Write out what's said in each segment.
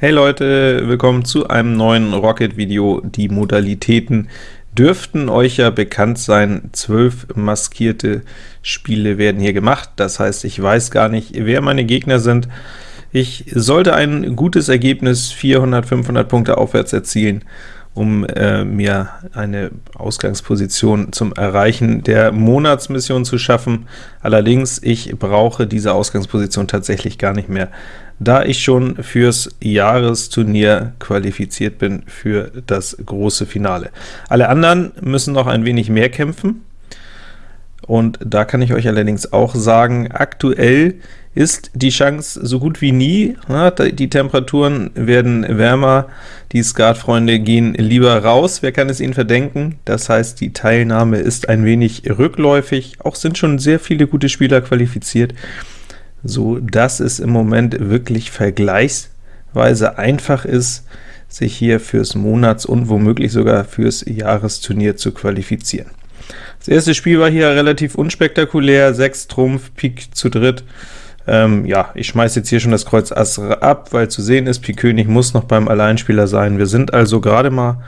Hey Leute, willkommen zu einem neuen Rocket-Video. Die Modalitäten dürften euch ja bekannt sein. Zwölf maskierte Spiele werden hier gemacht, das heißt, ich weiß gar nicht, wer meine Gegner sind. Ich sollte ein gutes Ergebnis, 400, 500 Punkte aufwärts erzielen, um äh, mir eine Ausgangsposition zum Erreichen der Monatsmission zu schaffen. Allerdings, ich brauche diese Ausgangsposition tatsächlich gar nicht mehr, da ich schon fürs Jahresturnier qualifiziert bin für das große Finale. Alle anderen müssen noch ein wenig mehr kämpfen, und da kann ich euch allerdings auch sagen, aktuell ist die Chance so gut wie nie. Die Temperaturen werden wärmer, die Skatfreunde gehen lieber raus. Wer kann es ihnen verdenken? Das heißt, die Teilnahme ist ein wenig rückläufig. Auch sind schon sehr viele gute Spieler qualifiziert, so dass es im Moment wirklich vergleichsweise einfach ist, sich hier fürs Monats- und womöglich sogar fürs Jahresturnier zu qualifizieren. Das erste Spiel war hier relativ unspektakulär, 6 Trumpf, Pik zu dritt. Ähm, ja, ich schmeiße jetzt hier schon das Kreuz Ass ab, weil zu sehen ist, Pik König muss noch beim Alleinspieler sein. Wir sind also gerade mal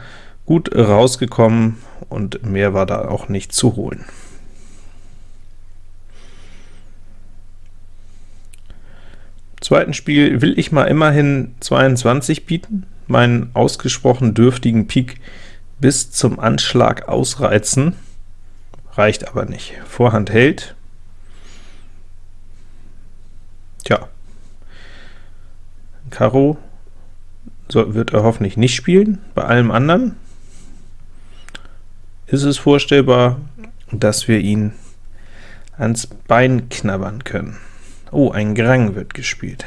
gut rausgekommen, und mehr war da auch nicht zu holen. Zweiten Spiel will ich mal immerhin 22 bieten, meinen ausgesprochen dürftigen Pik bis zum Anschlag ausreizen reicht aber nicht. Vorhand hält. Tja, Karo so wird er hoffentlich nicht spielen. Bei allem anderen ist es vorstellbar, dass wir ihn ans Bein knabbern können. Oh, ein Grang wird gespielt.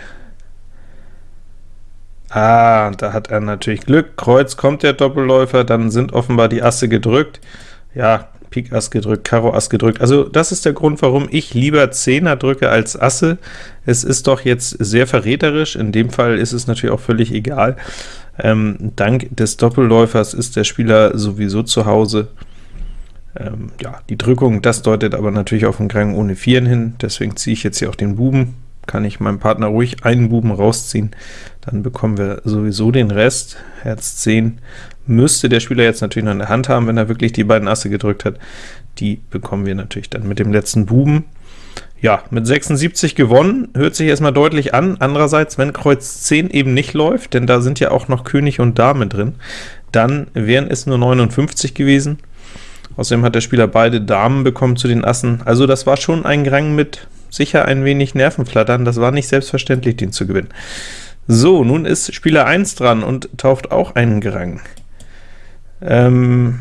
Ah, da hat er natürlich Glück. Kreuz kommt der Doppelläufer, dann sind offenbar die Asse gedrückt. Ja, Pik Ass gedrückt, Karo Ass gedrückt. Also das ist der Grund, warum ich lieber Zehner drücke als Asse. Es ist doch jetzt sehr verräterisch, in dem Fall ist es natürlich auch völlig egal. Ähm, dank des Doppelläufers ist der Spieler sowieso zu Hause. Ähm, ja, die Drückung, das deutet aber natürlich auf einen Krang ohne Vieren hin, deswegen ziehe ich jetzt hier auch den Buben, kann ich meinem Partner ruhig einen Buben rausziehen, dann bekommen wir sowieso den Rest. Herz 10 müsste der Spieler jetzt natürlich noch in der Hand haben, wenn er wirklich die beiden Asse gedrückt hat. Die bekommen wir natürlich dann mit dem letzten Buben. Ja, mit 76 gewonnen, hört sich erstmal deutlich an. Andererseits, wenn Kreuz 10 eben nicht läuft, denn da sind ja auch noch König und Dame drin, dann wären es nur 59 gewesen. Außerdem hat der Spieler beide Damen bekommen zu den Assen. Also das war schon ein Rang mit sicher ein wenig Nervenflattern. Das war nicht selbstverständlich, den zu gewinnen. So, nun ist Spieler 1 dran und tauft auch einen Gerang. Ähm,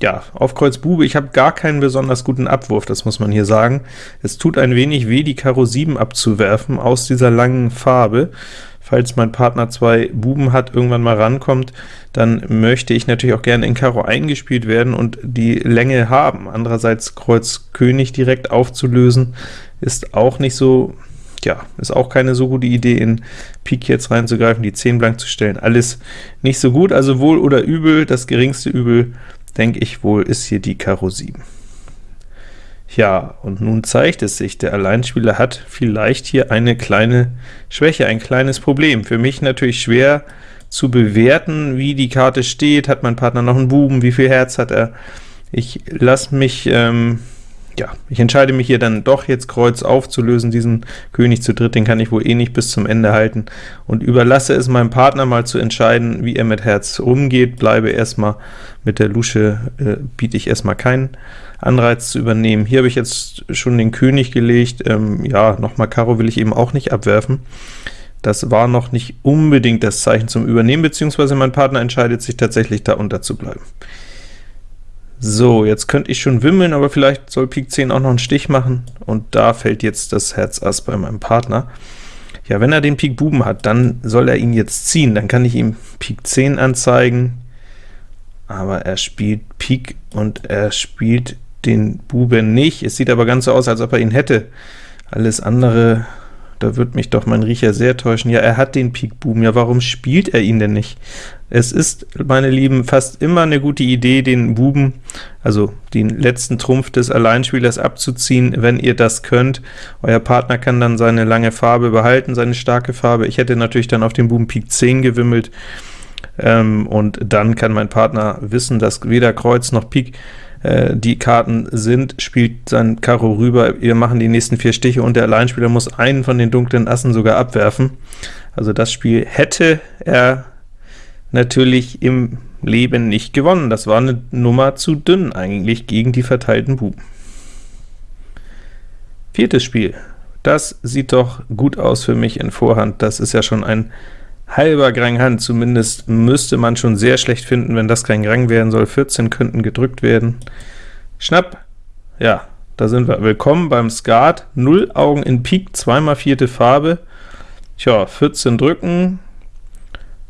ja, auf Kreuz Bube, ich habe gar keinen besonders guten Abwurf, das muss man hier sagen. Es tut ein wenig weh, die Karo 7 abzuwerfen aus dieser langen Farbe. Falls mein Partner zwei Buben hat, irgendwann mal rankommt, dann möchte ich natürlich auch gerne in Karo eingespielt werden und die Länge haben. Andererseits Kreuz König direkt aufzulösen, ist auch nicht so ja, ist auch keine so gute Idee, in Pik jetzt reinzugreifen, die 10 blank zu stellen. Alles nicht so gut, also wohl oder übel, das geringste Übel, denke ich wohl, ist hier die Karo 7. Ja, und nun zeigt es sich, der Alleinspieler hat vielleicht hier eine kleine Schwäche, ein kleines Problem. Für mich natürlich schwer zu bewerten, wie die Karte steht. Hat mein Partner noch einen Buben? Wie viel Herz hat er? Ich lasse mich ähm, ja, ich entscheide mich hier dann doch jetzt Kreuz aufzulösen, diesen König zu dritt, den kann ich wohl eh nicht bis zum Ende halten, und überlasse es meinem Partner mal zu entscheiden, wie er mit Herz umgeht, bleibe erstmal mit der Lusche, äh, biete ich erstmal keinen Anreiz zu übernehmen. Hier habe ich jetzt schon den König gelegt, ähm, ja, nochmal Karo will ich eben auch nicht abwerfen. Das war noch nicht unbedingt das Zeichen zum Übernehmen, beziehungsweise mein Partner entscheidet sich tatsächlich, da unterzubleiben. So, jetzt könnte ich schon wimmeln, aber vielleicht soll Pik 10 auch noch einen Stich machen, und da fällt jetzt das Herz Ass bei meinem Partner. Ja, wenn er den Pik Buben hat, dann soll er ihn jetzt ziehen, dann kann ich ihm Pik 10 anzeigen, aber er spielt Pik und er spielt den Buben nicht. Es sieht aber ganz so aus, als ob er ihn hätte. Alles andere da wird mich doch mein Riecher sehr täuschen. Ja, er hat den Pik Buben, ja, warum spielt er ihn denn nicht? Es ist, meine Lieben, fast immer eine gute Idee, den Buben, also den letzten Trumpf des Alleinspielers abzuziehen, wenn ihr das könnt. Euer Partner kann dann seine lange Farbe behalten, seine starke Farbe. Ich hätte natürlich dann auf den Buben Pik 10 gewimmelt, ähm, und dann kann mein Partner wissen, dass weder Kreuz noch Pik äh, die Karten sind, spielt sein Karo rüber, wir machen die nächsten vier Stiche und der Alleinspieler muss einen von den dunklen Assen sogar abwerfen. Also das Spiel hätte er natürlich im Leben nicht gewonnen. Das war eine Nummer zu dünn eigentlich gegen die verteilten Buben. Viertes Spiel. Das sieht doch gut aus für mich in Vorhand. Das ist ja schon ein halber Grang Hand, zumindest müsste man schon sehr schlecht finden, wenn das kein Grang werden soll. 14 könnten gedrückt werden. Schnapp, ja, da sind wir. Willkommen beim Skat, 0 Augen in Pik, zweimal vierte Farbe. Tja, 14 drücken,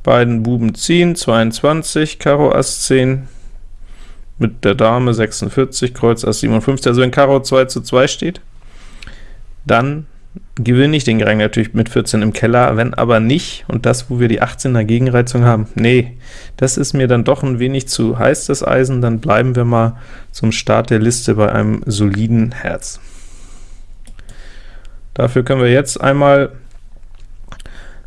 beiden Buben ziehen, 22, Karo Ass 10, mit der Dame 46, Kreuz Ass 57, also wenn Karo 2 zu 2 steht, dann gewinne ich den Rang natürlich mit 14 im Keller, wenn aber nicht, und das, wo wir die 18er Gegenreizung haben, nee, das ist mir dann doch ein wenig zu heiß, das Eisen, dann bleiben wir mal zum Start der Liste bei einem soliden Herz. Dafür können wir jetzt einmal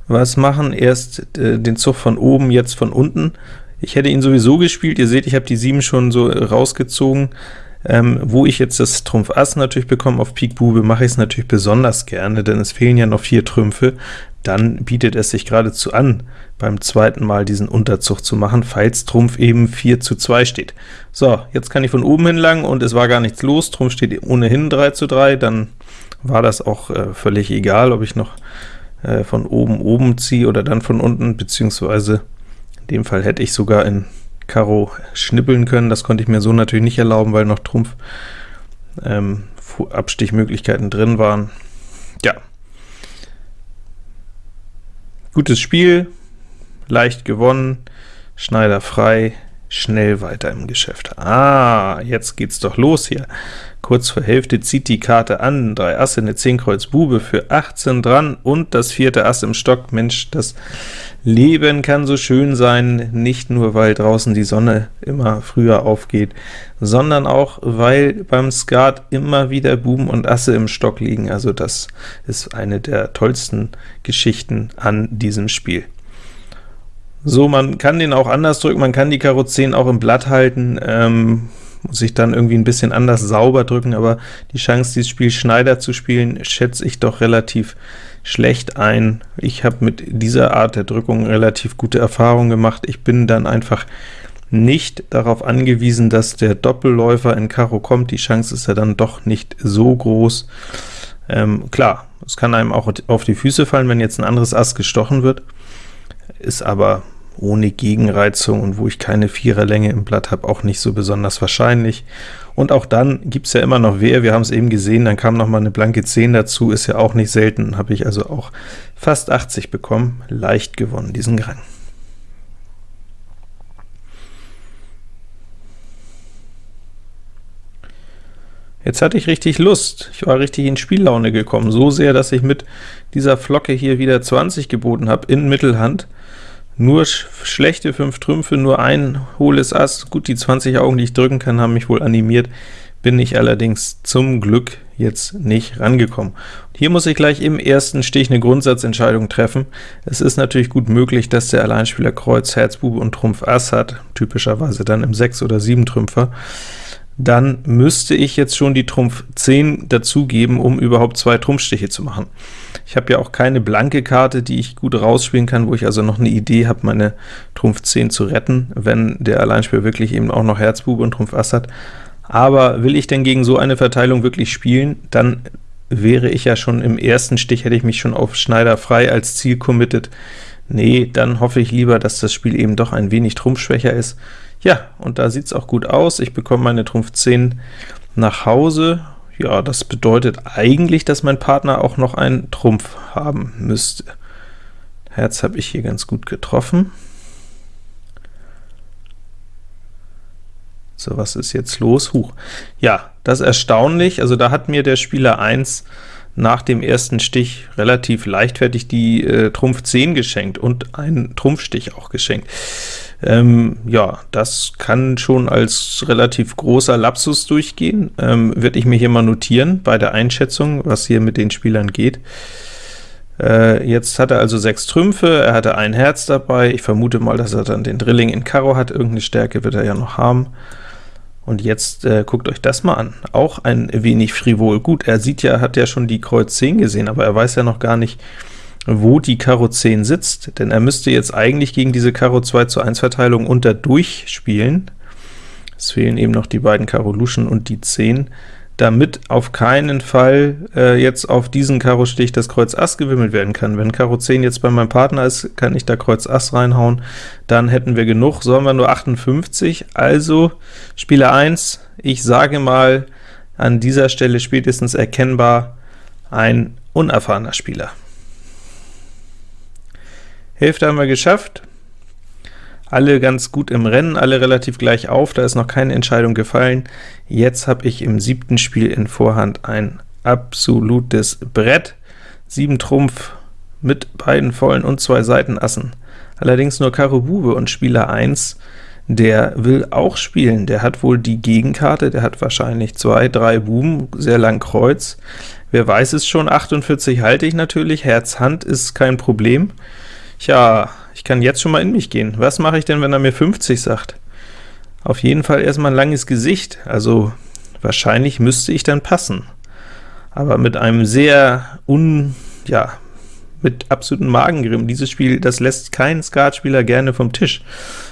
was machen, erst äh, den Zug von oben, jetzt von unten. Ich hätte ihn sowieso gespielt, ihr seht, ich habe die 7 schon so rausgezogen, ähm, wo ich jetzt das Trumpf Ass natürlich bekomme auf Pik Bube, mache ich es natürlich besonders gerne, denn es fehlen ja noch vier Trümpfe. Dann bietet es sich geradezu an, beim zweiten Mal diesen Unterzug zu machen, falls Trumpf eben 4 zu 2 steht. So, jetzt kann ich von oben hinlangen, und es war gar nichts los, Trumpf steht ohnehin 3 zu 3, dann war das auch äh, völlig egal, ob ich noch äh, von oben oben ziehe oder dann von unten, beziehungsweise in dem Fall hätte ich sogar in Karo schnippeln können. Das konnte ich mir so natürlich nicht erlauben, weil noch Trumpf ähm, Abstichmöglichkeiten drin waren. Ja. Gutes Spiel, leicht gewonnen, Schneider frei, schnell weiter im Geschäft. Ah, jetzt geht's doch los hier. Kurz vor Hälfte zieht die Karte an, 3 Asse, eine 10 Kreuz Bube für 18 dran und das vierte Ass im Stock. Mensch, das Leben kann so schön sein, nicht nur, weil draußen die Sonne immer früher aufgeht, sondern auch, weil beim Skat immer wieder Buben und Asse im Stock liegen. Also das ist eine der tollsten Geschichten an diesem Spiel. So, man kann den auch anders drücken, man kann die Karo 10 auch im Blatt halten, ähm, muss ich dann irgendwie ein bisschen anders sauber drücken, aber die Chance, dieses Spiel Schneider zu spielen, schätze ich doch relativ schlecht ein. Ich habe mit dieser Art der Drückung relativ gute Erfahrungen gemacht. Ich bin dann einfach nicht darauf angewiesen, dass der Doppelläufer in Karo kommt. Die Chance ist ja dann doch nicht so groß. Ähm, klar, es kann einem auch auf die Füße fallen, wenn jetzt ein anderes Ass gestochen wird, ist aber ohne Gegenreizung und wo ich keine Viererlänge im Blatt habe, auch nicht so besonders wahrscheinlich. Und auch dann gibt es ja immer noch Wehr, wir haben es eben gesehen, dann kam noch mal eine blanke 10 dazu, ist ja auch nicht selten, habe ich also auch fast 80 bekommen, leicht gewonnen, diesen Rang. Jetzt hatte ich richtig Lust, ich war richtig in Spiellaune gekommen, so sehr, dass ich mit dieser Flocke hier wieder 20 geboten habe in Mittelhand, nur sch schlechte 5 Trümpfe, nur ein hohles Ass, gut, die 20 Augen, die ich drücken kann, haben mich wohl animiert, bin ich allerdings zum Glück jetzt nicht rangekommen. Hier muss ich gleich im ersten Stich eine Grundsatzentscheidung treffen. Es ist natürlich gut möglich, dass der Alleinspieler Kreuz, Herz, Bube und Trumpf Ass hat, typischerweise dann im 6 oder 7 Trümpfer dann müsste ich jetzt schon die Trumpf 10 dazugeben, um überhaupt zwei Trumpfstiche zu machen. Ich habe ja auch keine blanke Karte, die ich gut rausspielen kann, wo ich also noch eine Idee habe, meine Trumpf 10 zu retten, wenn der Alleinspieler wirklich eben auch noch Herzbube und Trumpf Ass hat. Aber will ich denn gegen so eine Verteilung wirklich spielen, dann wäre ich ja schon im ersten Stich, hätte ich mich schon auf Schneider frei als Ziel committed. Nee, dann hoffe ich lieber, dass das Spiel eben doch ein wenig trumpfschwächer ist. Ja, und da sieht es auch gut aus. Ich bekomme meine Trumpf 10 nach Hause. Ja, das bedeutet eigentlich, dass mein Partner auch noch einen Trumpf haben müsste. Herz habe ich hier ganz gut getroffen. So, was ist jetzt los? Huch. Ja, das ist erstaunlich. Also da hat mir der Spieler 1 nach dem ersten Stich relativ leichtfertig die äh, Trumpf 10 geschenkt und einen Trumpfstich auch geschenkt. Ähm, ja, das kann schon als relativ großer Lapsus durchgehen, ähm, werde ich mir hier mal notieren bei der Einschätzung, was hier mit den Spielern geht. Äh, jetzt hat er also sechs Trümpfe, er hatte ein Herz dabei, ich vermute mal, dass er dann den Drilling in Karo hat, irgendeine Stärke wird er ja noch haben. Und jetzt äh, guckt euch das mal an, auch ein wenig frivol. Gut, er sieht ja, hat ja schon die Kreuz 10 gesehen, aber er weiß ja noch gar nicht, wo die Karo 10 sitzt, denn er müsste jetzt eigentlich gegen diese Karo 2 zu 1 Verteilung unter durchspielen. Es fehlen eben noch die beiden Karo Luschen und die 10, damit auf keinen Fall äh, jetzt auf diesen Karo-Stich das Kreuz Ass gewimmelt werden kann. Wenn Karo 10 jetzt bei meinem Partner ist, kann ich da Kreuz Ass reinhauen, dann hätten wir genug, so haben wir nur 58, also Spieler 1, ich sage mal an dieser Stelle spätestens erkennbar ein unerfahrener Spieler. Hälfte haben wir geschafft, alle ganz gut im Rennen, alle relativ gleich auf, da ist noch keine Entscheidung gefallen. Jetzt habe ich im siebten Spiel in Vorhand ein absolutes Brett, 7 Trumpf mit beiden vollen und zwei Seitenassen. Allerdings nur Karo Bube und Spieler 1, der will auch spielen, der hat wohl die Gegenkarte, der hat wahrscheinlich zwei, drei Buben, sehr lang Kreuz. Wer weiß es schon, 48 halte ich natürlich, Herz Hand ist kein Problem. Tja, ich kann jetzt schon mal in mich gehen. Was mache ich denn, wenn er mir 50 sagt? Auf jeden Fall erstmal ein langes Gesicht, also wahrscheinlich müsste ich dann passen. Aber mit einem sehr un... ja, mit absolutem Magengrimm. Dieses Spiel, das lässt kein Skatspieler gerne vom Tisch.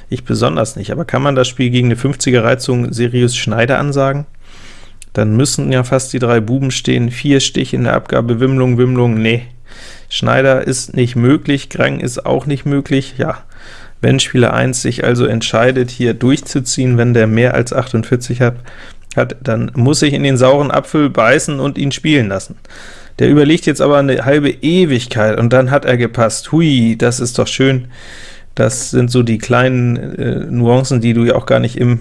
Ich besonders nicht. Aber kann man das Spiel gegen eine 50er Reizung Sirius Schneider ansagen? Dann müssen ja fast die drei Buben stehen, vier Stich in der Abgabe, Wimmlung, Wimmlung, nee, Schneider ist nicht möglich, Grang ist auch nicht möglich, ja, wenn Spieler 1 sich also entscheidet, hier durchzuziehen, wenn der mehr als 48 hat, hat, dann muss ich in den sauren Apfel beißen und ihn spielen lassen. Der überlegt jetzt aber eine halbe Ewigkeit, und dann hat er gepasst. Hui, das ist doch schön. Das sind so die kleinen äh, Nuancen, die du ja auch gar nicht im,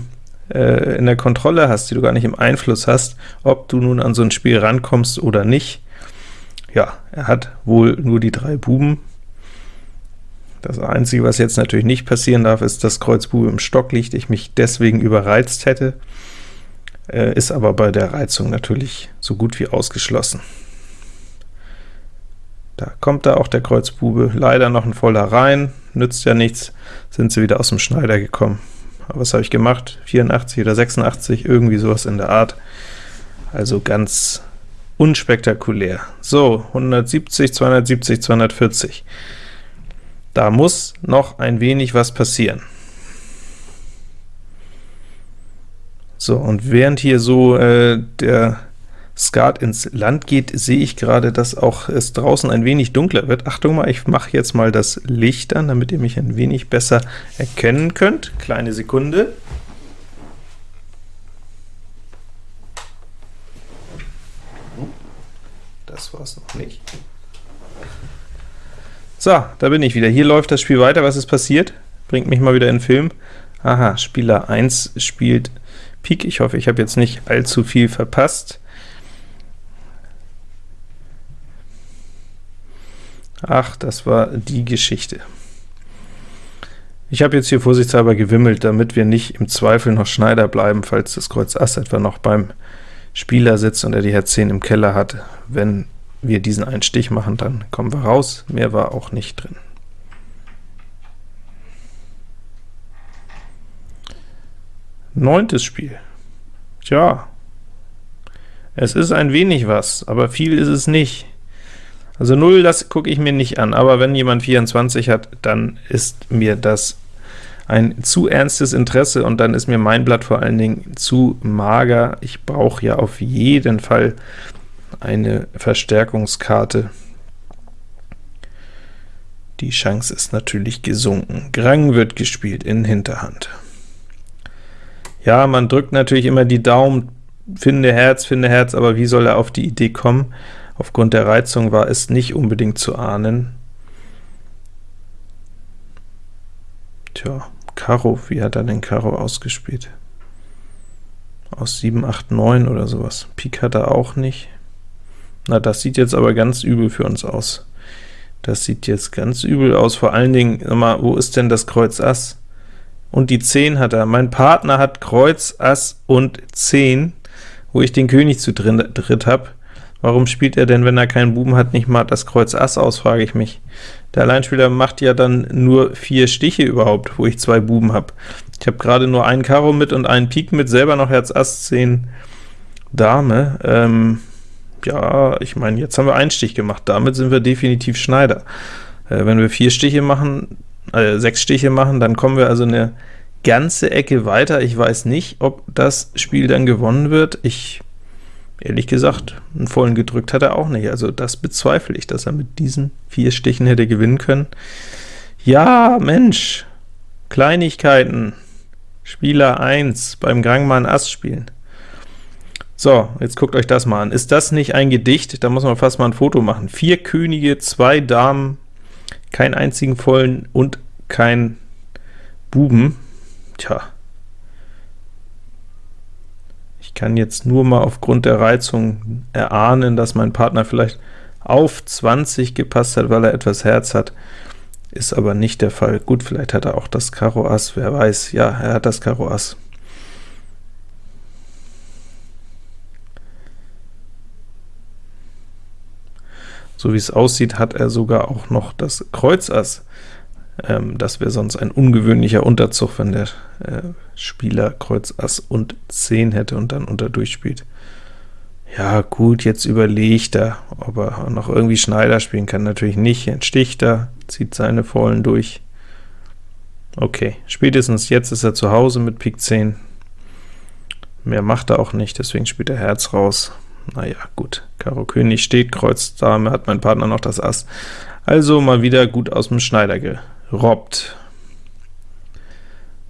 äh, in der Kontrolle hast, die du gar nicht im Einfluss hast, ob du nun an so ein Spiel rankommst oder nicht. Ja, er hat wohl nur die drei Buben. Das Einzige, was jetzt natürlich nicht passieren darf, ist, dass Kreuz Bube im Stock liegt, ich mich deswegen überreizt hätte, äh, ist aber bei der Reizung natürlich so gut wie ausgeschlossen. Da kommt da auch der Kreuzbube, leider noch ein voller rein, nützt ja nichts, sind sie wieder aus dem Schneider gekommen. Aber was habe ich gemacht? 84 oder 86, irgendwie sowas in der Art. Also ganz unspektakulär. So, 170, 270, 240. Da muss noch ein wenig was passieren. So, und während hier so äh, der Skat ins Land geht, sehe ich gerade, dass auch es draußen ein wenig dunkler wird. Achtung mal, ich mache jetzt mal das Licht an, damit ihr mich ein wenig besser erkennen könnt. Kleine Sekunde. Das war es noch nicht. So, da bin ich wieder. Hier läuft das Spiel weiter. Was ist passiert? Bringt mich mal wieder in den Film. Aha, Spieler 1 spielt Pik. Ich hoffe, ich habe jetzt nicht allzu viel verpasst. Ach, das war die Geschichte. Ich habe jetzt hier vorsichtshalber gewimmelt, damit wir nicht im Zweifel noch Schneider bleiben, falls das Kreuz Ass etwa noch beim Spieler sitzt und er die Herz 10 im Keller hat. Wenn wir diesen einen Stich machen, dann kommen wir raus. Mehr war auch nicht drin. Neuntes Spiel. Tja, es ist ein wenig was, aber viel ist es nicht. Also 0, das gucke ich mir nicht an, aber wenn jemand 24 hat, dann ist mir das ein zu ernstes Interesse, und dann ist mir mein Blatt vor allen Dingen zu mager. Ich brauche ja auf jeden Fall eine Verstärkungskarte. Die Chance ist natürlich gesunken. Grang wird gespielt in Hinterhand. Ja, man drückt natürlich immer die Daumen, finde Herz, finde Herz, aber wie soll er auf die Idee kommen? Aufgrund der Reizung war es nicht unbedingt zu ahnen. Tja, Karo, wie hat er den Karo ausgespielt? Aus 7, 8, 9 oder sowas. Pik hat er auch nicht. Na, das sieht jetzt aber ganz übel für uns aus. Das sieht jetzt ganz übel aus, vor allen Dingen, mal, wo ist denn das Kreuz Ass? Und die 10 hat er. Mein Partner hat Kreuz, Ass und 10, wo ich den König zu dritt habe. Warum spielt er denn, wenn er keinen Buben hat, nicht mal das Kreuz Ass aus, frage ich mich. Der Alleinspieler macht ja dann nur vier Stiche überhaupt, wo ich zwei Buben habe. Ich habe gerade nur einen Karo mit und einen Pik mit, selber noch Herz Ass 10 Dame. Ähm, ja, ich meine, jetzt haben wir einen Stich gemacht, damit sind wir definitiv Schneider. Äh, wenn wir vier Stiche machen, äh, sechs Stiche machen, dann kommen wir also eine ganze Ecke weiter. Ich weiß nicht, ob das Spiel dann gewonnen wird. Ich, ehrlich gesagt, einen vollen gedrückt hat er auch nicht. Also das bezweifle ich, dass er mit diesen vier Stichen hätte gewinnen können. Ja, Mensch, Kleinigkeiten. Spieler 1 beim Gangmann Ass spielen. So, jetzt guckt euch das mal an. Ist das nicht ein Gedicht? Da muss man fast mal ein Foto machen. Vier Könige, zwei Damen, keinen einzigen vollen und kein Buben. Tja. Ich kann jetzt nur mal aufgrund der Reizung erahnen, dass mein Partner vielleicht auf 20 gepasst hat, weil er etwas Herz hat. Ist aber nicht der Fall. Gut, vielleicht hat er auch das Karo Ass, wer weiß. Ja, er hat das Karo Ass. So wie es aussieht, hat er sogar auch noch das Kreuz Ass. Ähm, das wäre sonst ein ungewöhnlicher Unterzug, wenn der äh, Spieler Kreuz Ass und 10 hätte und dann unter durchspielt. Ja gut, jetzt überlegt er, ob er noch irgendwie Schneider spielen kann. Natürlich nicht, jetzt sticht er, zieht seine Vollen durch. Okay, spätestens jetzt ist er zu Hause mit Pik 10. Mehr macht er auch nicht, deswegen spielt er Herz raus. Naja, gut. Karo König steht, Kreuz Dame, hat mein Partner noch das Ass. Also mal wieder gut aus dem Schneider gerobbt.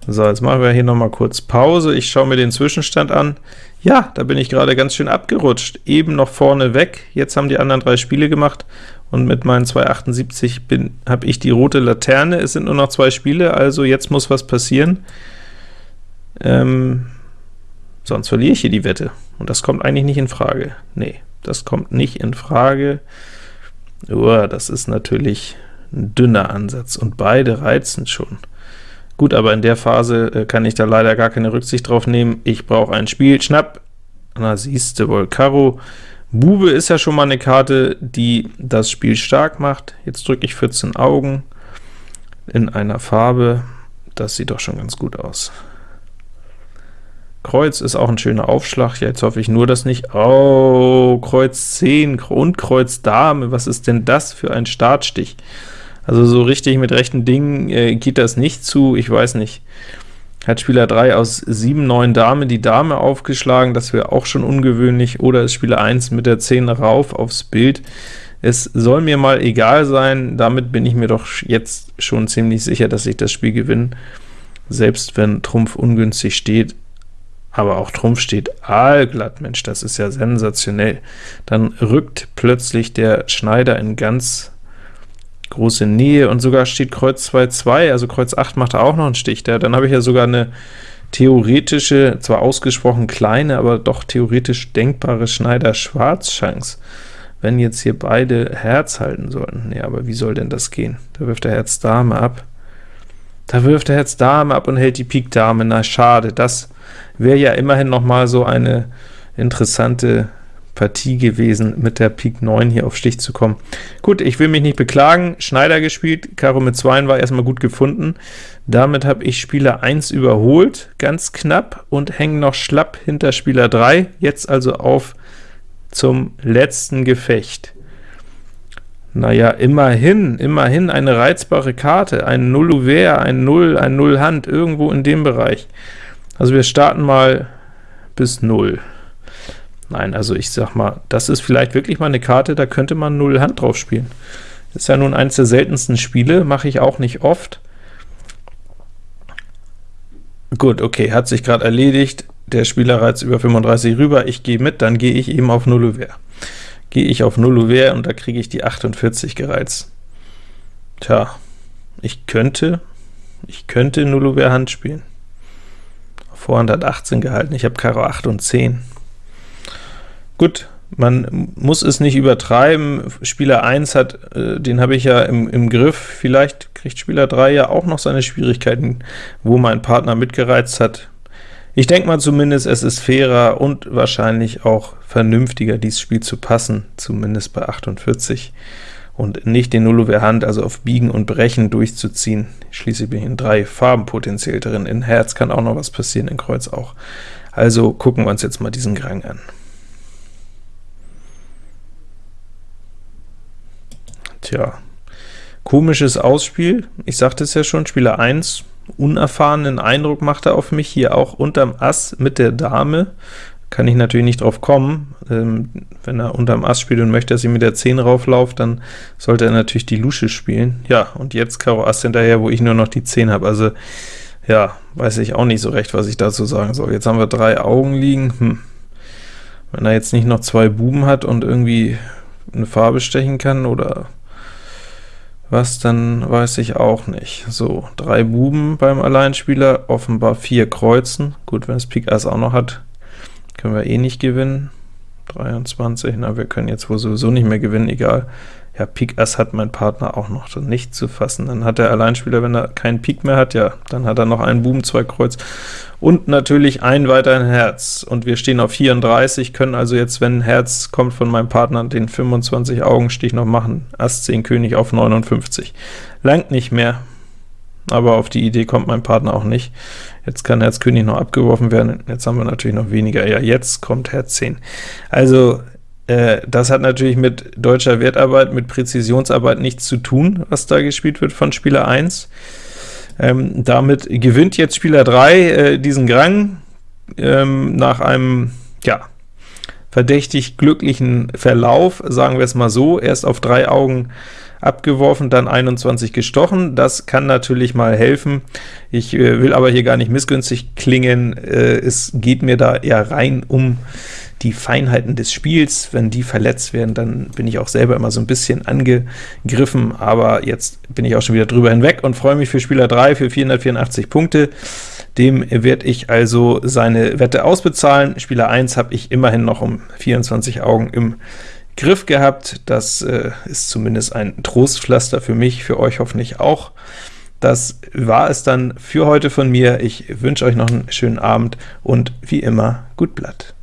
So, jetzt machen wir hier noch mal kurz Pause. Ich schaue mir den Zwischenstand an. Ja, da bin ich gerade ganz schön abgerutscht. Eben noch vorne weg, jetzt haben die anderen drei Spiele gemacht, und mit meinen 278 habe ich die rote Laterne. Es sind nur noch zwei Spiele, also jetzt muss was passieren. Ähm, sonst verliere ich hier die Wette. Und das kommt eigentlich nicht in Frage. Nee, das kommt nicht in Frage. Uah, das ist natürlich dünner Ansatz, und beide reizen schon. Gut, aber in der Phase äh, kann ich da leider gar keine Rücksicht drauf nehmen. Ich brauche ein Spiel. Schnapp! Na, siehste wohl, Karo. Bube ist ja schon mal eine Karte, die das Spiel stark macht. Jetzt drücke ich 14 Augen in einer Farbe. Das sieht doch schon ganz gut aus. Kreuz ist auch ein schöner Aufschlag. Ja, jetzt hoffe ich nur, dass nicht... Oh, Kreuz 10 und Kreuz Dame. Was ist denn das für ein Startstich? Also so richtig mit rechten Dingen äh, geht das nicht zu. Ich weiß nicht. Hat Spieler 3 aus 7, 9 Dame die Dame aufgeschlagen, das wäre auch schon ungewöhnlich, oder ist Spieler 1 mit der 10 rauf aufs Bild. Es soll mir mal egal sein, damit bin ich mir doch jetzt schon ziemlich sicher, dass ich das Spiel gewinne, selbst wenn Trumpf ungünstig steht aber auch Trumpf steht aalglatt, Mensch, das ist ja sensationell. Dann rückt plötzlich der Schneider in ganz große Nähe, und sogar steht Kreuz 2-2, also Kreuz 8 macht er auch noch einen Stich. Da, dann habe ich ja sogar eine theoretische, zwar ausgesprochen kleine, aber doch theoretisch denkbare Schneider-Schwarz-Chance, wenn jetzt hier beide Herz halten sollten. Nee, aber wie soll denn das gehen? Da wirft er Herz Dame ab. Da wirft er Herz Dame ab und hält die Pik Dame. Na schade, das wäre ja immerhin noch mal so eine interessante Partie gewesen, mit der Pik 9 hier auf Stich zu kommen. Gut, ich will mich nicht beklagen, Schneider gespielt, Karo mit 2 war erstmal gut gefunden. Damit habe ich Spieler 1 überholt, ganz knapp, und hänge noch schlapp hinter Spieler 3, jetzt also auf zum letzten Gefecht. Naja, immerhin, immerhin eine reizbare Karte, ein Null ein Null, ein Null Hand, irgendwo in dem Bereich. Also wir starten mal bis 0. Nein, also ich sag mal, das ist vielleicht wirklich mal eine Karte, da könnte man 0 Hand drauf spielen. Ist ja nun eines der seltensten Spiele, mache ich auch nicht oft. Gut, okay, hat sich gerade erledigt, der Spieler reizt über 35 rüber, ich gehe mit, dann gehe ich eben auf 0 Ouvert. Gehe ich auf 0 Ouvert und da kriege ich die 48 gereizt. Tja, ich könnte, ich könnte 0 Ouvert Hand spielen. Vorhand hat 18 gehalten, ich habe Karo 8 und 10. Gut, Man muss es nicht übertreiben. Spieler 1 hat, äh, den habe ich ja im, im Griff. Vielleicht kriegt Spieler 3 ja auch noch seine Schwierigkeiten, wo mein Partner mitgereizt hat. Ich denke mal zumindest, es ist fairer und wahrscheinlich auch vernünftiger, dieses Spiel zu passen, zumindest bei 48, und nicht den Nullover Hand, also auf Biegen und Brechen durchzuziehen. Schließlich bin ich in drei Farben potenziell drin. In Herz kann auch noch was passieren, in Kreuz auch. Also gucken wir uns jetzt mal diesen Grang an. Tja, komisches Ausspiel. Ich sagte es ja schon, Spieler 1, unerfahrenen Eindruck macht er auf mich, hier auch unterm Ass mit der Dame. Kann ich natürlich nicht drauf kommen. Ähm, wenn er unterm Ass spielt und möchte, dass ich mit der 10 rauflaufe, dann sollte er natürlich die Lusche spielen. Ja, und jetzt Karo Ass hinterher, wo ich nur noch die 10 habe. Also, ja, weiß ich auch nicht so recht, was ich dazu sagen soll. Jetzt haben wir drei Augen liegen. Hm. Wenn er jetzt nicht noch zwei Buben hat und irgendwie eine Farbe stechen kann, oder was, dann weiß ich auch nicht. So, drei Buben beim Alleinspieler, offenbar vier Kreuzen. Gut, wenn es Pik Ass auch noch hat, können wir eh nicht gewinnen. 23, na, wir können jetzt wohl sowieso nicht mehr gewinnen, egal. Ja, Pik Ass hat mein Partner auch noch nicht zu fassen. Dann hat der Alleinspieler, wenn er keinen Pik mehr hat, ja, dann hat er noch einen Buben, zwei Kreuz und natürlich ein weiteren Herz. Und wir stehen auf 34, können also jetzt, wenn Herz kommt von meinem Partner, den 25 Augenstich noch machen. Ass 10 König auf 59. Langt nicht mehr, aber auf die Idee kommt mein Partner auch nicht. Jetzt kann Herz König noch abgeworfen werden, jetzt haben wir natürlich noch weniger. Ja, jetzt kommt Herz 10. Also äh, das hat natürlich mit deutscher Wertarbeit, mit Präzisionsarbeit nichts zu tun, was da gespielt wird von Spieler 1. Ähm, damit gewinnt jetzt Spieler 3 äh, diesen Grang ähm, nach einem, ja, verdächtig glücklichen Verlauf, sagen wir es mal so, erst auf drei Augen abgeworfen, dann 21 gestochen. Das kann natürlich mal helfen. Ich äh, will aber hier gar nicht missgünstig klingen. Äh, es geht mir da eher rein um die Feinheiten des Spiels. Wenn die verletzt werden, dann bin ich auch selber immer so ein bisschen angegriffen, aber jetzt bin ich auch schon wieder drüber hinweg und freue mich für Spieler 3 für 484 Punkte. Dem werde ich also seine Wette ausbezahlen. Spieler 1 habe ich immerhin noch um 24 Augen im Griff gehabt. Das äh, ist zumindest ein Trostpflaster für mich, für euch hoffentlich auch. Das war es dann für heute von mir. Ich wünsche euch noch einen schönen Abend und wie immer, gut Blatt.